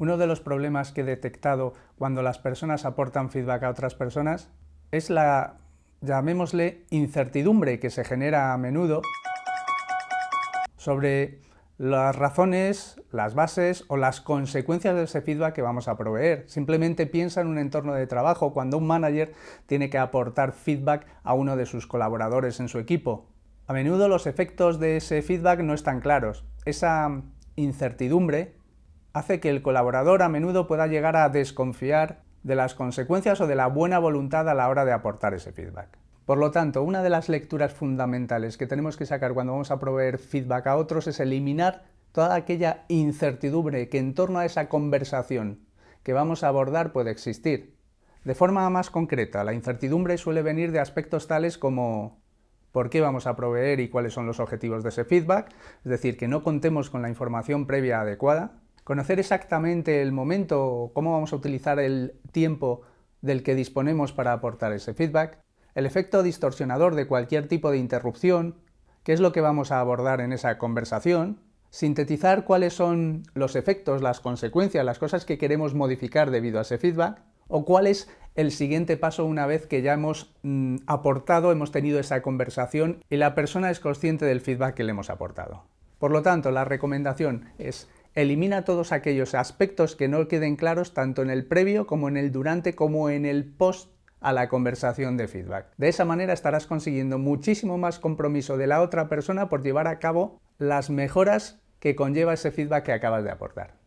Uno de los problemas que he detectado cuando las personas aportan feedback a otras personas es la, llamémosle, incertidumbre que se genera a menudo sobre las razones, las bases o las consecuencias de ese feedback que vamos a proveer. Simplemente piensa en un entorno de trabajo cuando un manager tiene que aportar feedback a uno de sus colaboradores en su equipo. A menudo los efectos de ese feedback no están claros. Esa incertidumbre hace que el colaborador a menudo pueda llegar a desconfiar de las consecuencias o de la buena voluntad a la hora de aportar ese feedback. Por lo tanto, una de las lecturas fundamentales que tenemos que sacar cuando vamos a proveer feedback a otros es eliminar toda aquella incertidumbre que en torno a esa conversación que vamos a abordar puede existir. De forma más concreta, la incertidumbre suele venir de aspectos tales como por qué vamos a proveer y cuáles son los objetivos de ese feedback, es decir, que no contemos con la información previa adecuada, Conocer exactamente el momento, cómo vamos a utilizar el tiempo del que disponemos para aportar ese feedback, el efecto distorsionador de cualquier tipo de interrupción, qué es lo que vamos a abordar en esa conversación, sintetizar cuáles son los efectos, las consecuencias, las cosas que queremos modificar debido a ese feedback, o cuál es el siguiente paso una vez que ya hemos mm, aportado, hemos tenido esa conversación y la persona es consciente del feedback que le hemos aportado. Por lo tanto, la recomendación es elimina todos aquellos aspectos que no queden claros tanto en el previo como en el durante como en el post a la conversación de feedback. De esa manera estarás consiguiendo muchísimo más compromiso de la otra persona por llevar a cabo las mejoras que conlleva ese feedback que acabas de aportar.